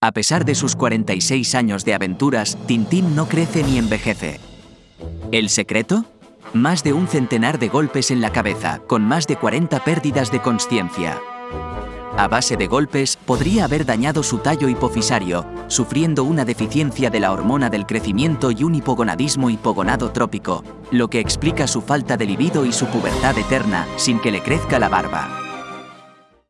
A pesar de sus 46 años de aventuras, Tintín no crece ni envejece. ¿El secreto? Más de un centenar de golpes en la cabeza, con más de 40 pérdidas de consciencia. A base de golpes, podría haber dañado su tallo hipofisario, sufriendo una deficiencia de la hormona del crecimiento y un hipogonadismo hipogonado trópico, lo que explica su falta de libido y su pubertad eterna sin que le crezca la barba.